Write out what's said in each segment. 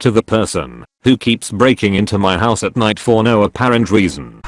to the person who keeps breaking into my house at night for no apparent reason.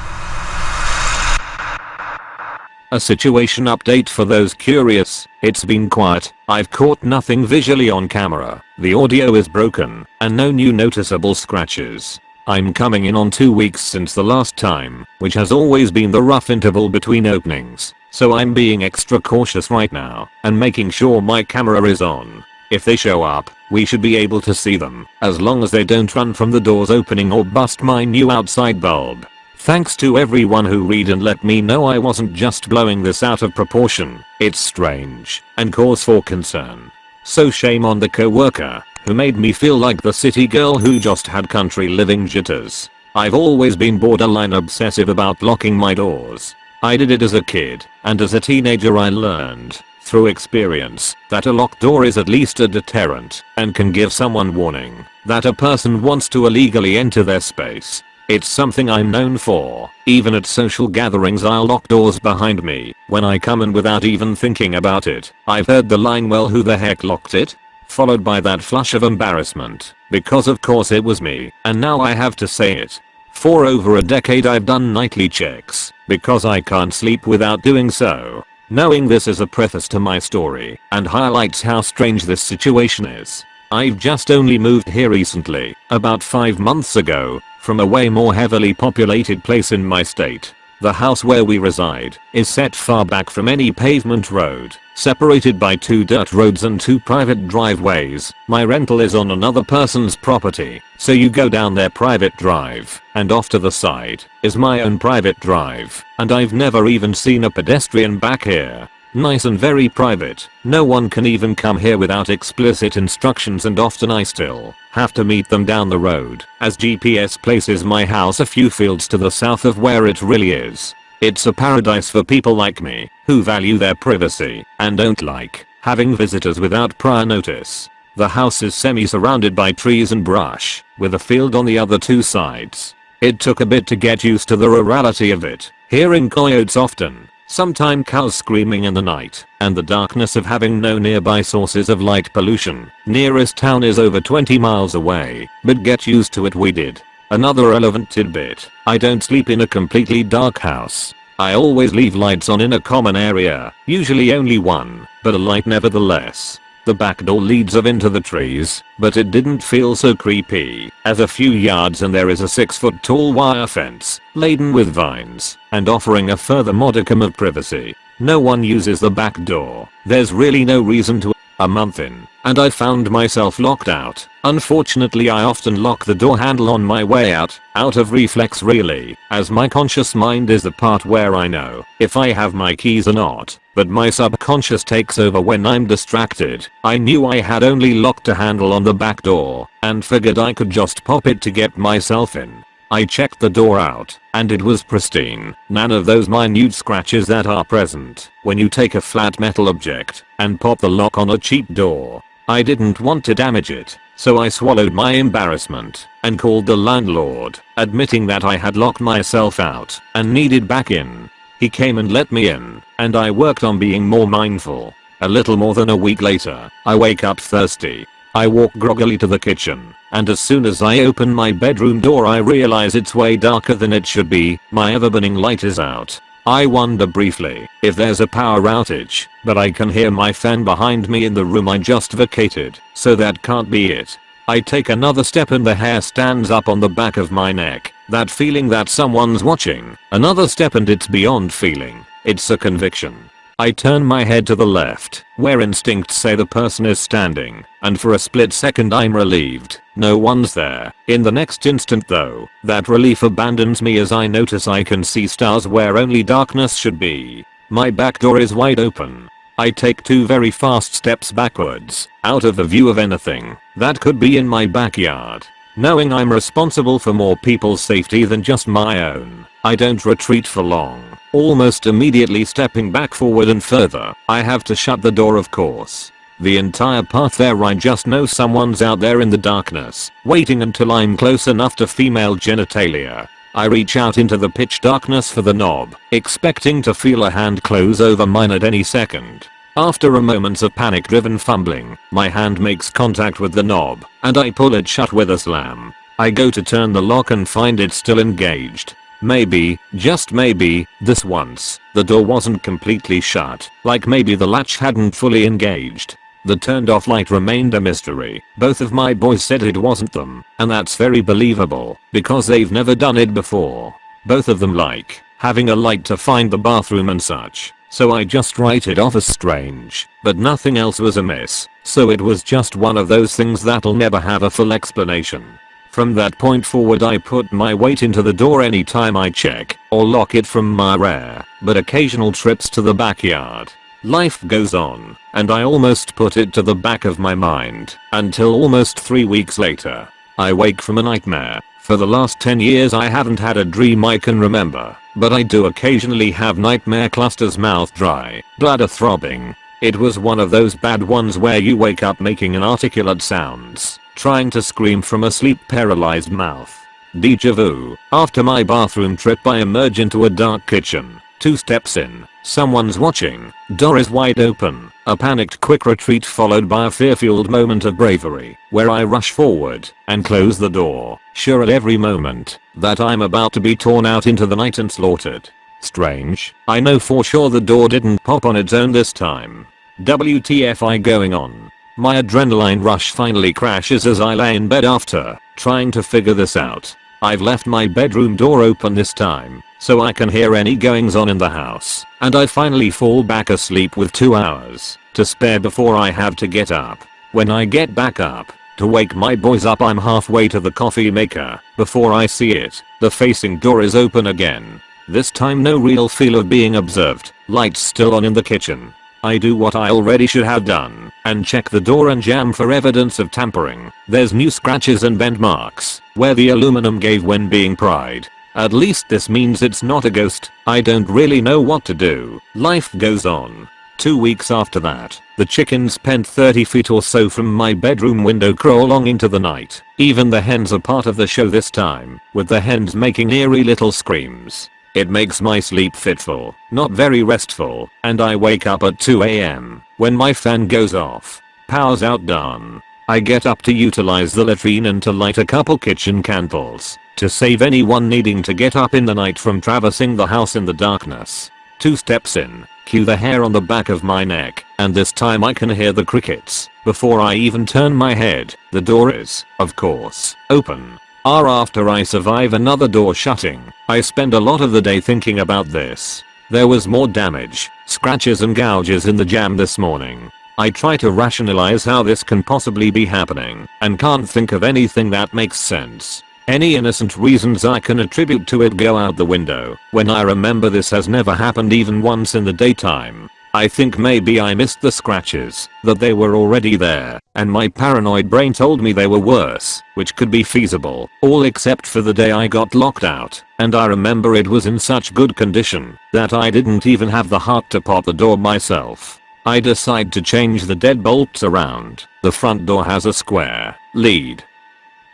A situation update for those curious, it's been quiet, I've caught nothing visually on camera, the audio is broken, and no new noticeable scratches. I'm coming in on 2 weeks since the last time, which has always been the rough interval between openings, so I'm being extra cautious right now, and making sure my camera is on. If they show up, we should be able to see them, as long as they don't run from the doors opening or bust my new outside bulb. Thanks to everyone who read and let me know I wasn't just blowing this out of proportion, it's strange, and cause for concern. So shame on the co-worker, who made me feel like the city girl who just had country living jitters. I've always been borderline obsessive about locking my doors. I did it as a kid, and as a teenager I learned, through experience, that a locked door is at least a deterrent, and can give someone warning, that a person wants to illegally enter their space. It's something I'm known for. Even at social gatherings I'll lock doors behind me when I come in without even thinking about it. I've heard the line well who the heck locked it? Followed by that flush of embarrassment because of course it was me and now I have to say it. For over a decade I've done nightly checks because I can't sleep without doing so. Knowing this is a preface to my story and highlights how strange this situation is. I've just only moved here recently, about 5 months ago, from a way more heavily populated place in my state. The house where we reside is set far back from any pavement road, separated by two dirt roads and two private driveways. My rental is on another person's property, so you go down their private drive, and off to the side is my own private drive, and I've never even seen a pedestrian back here. Nice and very private. No one can even come here without explicit instructions and often I still have to meet them down the road as GPS places my house a few fields to the south of where it really is. It's a paradise for people like me who value their privacy and don't like having visitors without prior notice. The house is semi-surrounded by trees and brush, with a field on the other two sides. It took a bit to get used to the rurality of it, hearing coyotes often, Sometime cows screaming in the night, and the darkness of having no nearby sources of light pollution. Nearest town is over 20 miles away, but get used to it we did. Another relevant tidbit, I don't sleep in a completely dark house. I always leave lights on in a common area, usually only one, but a light nevertheless. The back door leads of into the trees, but it didn't feel so creepy, as a few yards and there is a 6 foot tall wire fence, laden with vines, and offering a further modicum of privacy. No one uses the back door, there's really no reason to a month in, and I found myself locked out. Unfortunately I often lock the door handle on my way out, out of reflex really, as my conscious mind is the part where I know if I have my keys or not, but my subconscious takes over when I'm distracted. I knew I had only locked a handle on the back door, and figured I could just pop it to get myself in. I checked the door out, and it was pristine. None of those minute scratches that are present when you take a flat metal object and pop the lock on a cheap door. I didn't want to damage it, so I swallowed my embarrassment and called the landlord, admitting that I had locked myself out and needed back in. He came and let me in, and I worked on being more mindful. A little more than a week later, I wake up thirsty I walk groggily to the kitchen, and as soon as I open my bedroom door I realize it's way darker than it should be, my ever-burning light is out. I wonder briefly if there's a power outage, but I can hear my fan behind me in the room I just vacated, so that can't be it. I take another step and the hair stands up on the back of my neck, that feeling that someone's watching. Another step and it's beyond feeling, it's a conviction. I turn my head to the left, where instincts say the person is standing, and for a split second I'm relieved, no one's there. In the next instant though, that relief abandons me as I notice I can see stars where only darkness should be. My back door is wide open. I take two very fast steps backwards, out of the view of anything that could be in my backyard. Knowing I'm responsible for more people's safety than just my own, I don't retreat for long. Almost immediately stepping back forward and further, I have to shut the door of course. The entire path there I just know someone's out there in the darkness, waiting until I'm close enough to female genitalia. I reach out into the pitch darkness for the knob, expecting to feel a hand close over mine at any second. After a moment of panic driven fumbling, my hand makes contact with the knob, and I pull it shut with a slam. I go to turn the lock and find it still engaged. Maybe, just maybe, this once, the door wasn't completely shut, like maybe the latch hadn't fully engaged. The turned off light remained a mystery. Both of my boys said it wasn't them, and that's very believable, because they've never done it before. Both of them like having a light to find the bathroom and such, so I just write it off as strange, but nothing else was amiss, so it was just one of those things that'll never have a full explanation. From that point forward I put my weight into the door anytime I check or lock it from my rare but occasional trips to the backyard. Life goes on, and I almost put it to the back of my mind until almost 3 weeks later. I wake from a nightmare for the last 10 years I haven't had a dream I can remember, but I do occasionally have nightmare clusters mouth dry, bladder throbbing. It was one of those bad ones where you wake up making inarticulate sounds, trying to scream from a sleep paralyzed mouth. Deja vu. After my bathroom trip I emerge into a dark kitchen. Two steps in, someone's watching, door is wide open, a panicked quick retreat followed by a fear-fueled moment of bravery, where I rush forward and close the door, sure at every moment that I'm about to be torn out into the night and slaughtered. Strange, I know for sure the door didn't pop on its own this time. WTFI going on. My adrenaline rush finally crashes as I lay in bed after trying to figure this out. I've left my bedroom door open this time so I can hear any goings on in the house, and I finally fall back asleep with 2 hours to spare before I have to get up. When I get back up, to wake my boys up I'm halfway to the coffee maker, before I see it, the facing door is open again. This time no real feel of being observed, lights still on in the kitchen. I do what I already should have done, and check the door and jam for evidence of tampering. There's new scratches and bend marks, where the aluminum gave when being pried. At least this means it's not a ghost. I don't really know what to do. Life goes on. Two weeks after that, the chickens pent 30 feet or so from my bedroom window crawl crawling into the night. Even the hens are part of the show this time, with the hens making eerie little screams. It makes my sleep fitful, not very restful, and I wake up at 2am when my fan goes off. Power's out done. I get up to utilize the latrine and to light a couple kitchen candles to save anyone needing to get up in the night from traversing the house in the darkness. Two steps in, cue the hair on the back of my neck, and this time I can hear the crickets. Before I even turn my head, the door is, of course, open. R after I survive another door shutting, I spend a lot of the day thinking about this. There was more damage, scratches and gouges in the jam this morning. I try to rationalize how this can possibly be happening, and can't think of anything that makes sense. Any innocent reasons I can attribute to it go out the window when I remember this has never happened even once in the daytime. I think maybe I missed the scratches, that they were already there, and my paranoid brain told me they were worse, which could be feasible, all except for the day I got locked out, and I remember it was in such good condition that I didn't even have the heart to pop the door myself. I decide to change the deadbolts around, the front door has a square lead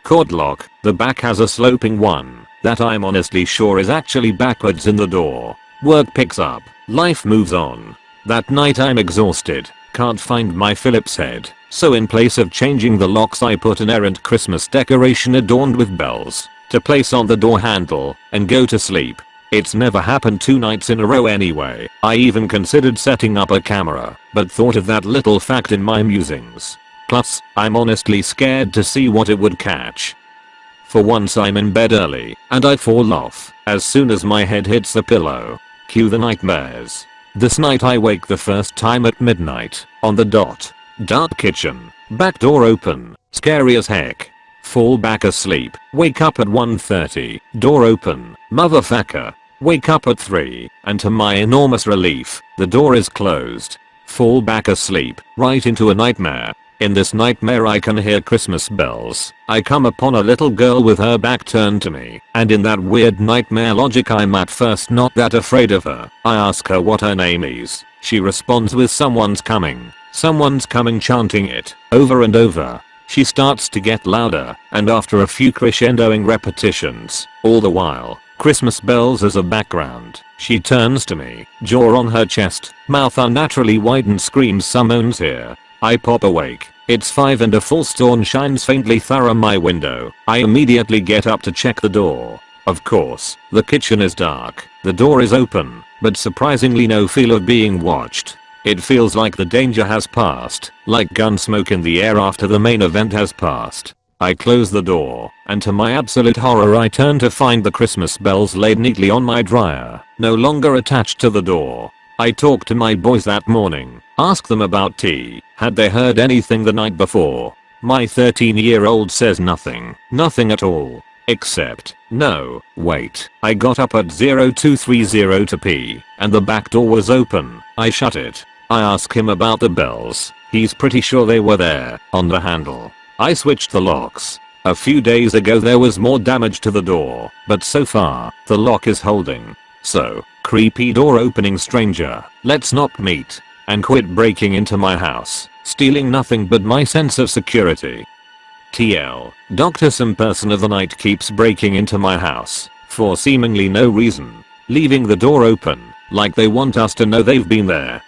Cord lock, the back has a sloping one that I'm honestly sure is actually backwards in the door. Work picks up, life moves on. That night I'm exhausted, can't find my Phillips head, so in place of changing the locks I put an errant Christmas decoration adorned with bells to place on the door handle and go to sleep. It's never happened two nights in a row anyway. I even considered setting up a camera, but thought of that little fact in my musings. Plus, I'm honestly scared to see what it would catch. For once I'm in bed early, and I fall off as soon as my head hits the pillow. Cue the nightmares. This night I wake the first time at midnight, on the dot. Dark kitchen, back door open, scary as heck. Fall back asleep, wake up at 1.30, door open, motherfucker. Wake up at 3, and to my enormous relief, the door is closed. Fall back asleep, right into a nightmare, in this nightmare I can hear Christmas bells. I come upon a little girl with her back turned to me, and in that weird nightmare logic I'm at first not that afraid of her. I ask her what her name is. She responds with someone's coming. Someone's coming chanting it, over and over. She starts to get louder, and after a few crescendoing repetitions, all the while, Christmas bells as a background. She turns to me, jaw on her chest, mouth unnaturally wide and screams someone's here. I pop awake. It's 5 and a full storm shines faintly through my window. I immediately get up to check the door. Of course, the kitchen is dark. The door is open, but surprisingly no feel of being watched. It feels like the danger has passed, like gun smoke in the air after the main event has passed. I close the door, and to my absolute horror I turn to find the Christmas bells laid neatly on my dryer, no longer attached to the door. I talked to my boys that morning, asked them about tea, had they heard anything the night before. My 13 year old says nothing, nothing at all. Except, no, wait, I got up at 0230 to pee, and the back door was open, I shut it. I ask him about the bells, he's pretty sure they were there, on the handle. I switched the locks. A few days ago there was more damage to the door, but so far, the lock is holding. So, creepy door opening stranger, let's not meet. And quit breaking into my house, stealing nothing but my sense of security. TL, Dr. Some person of the night keeps breaking into my house, for seemingly no reason, leaving the door open, like they want us to know they've been there.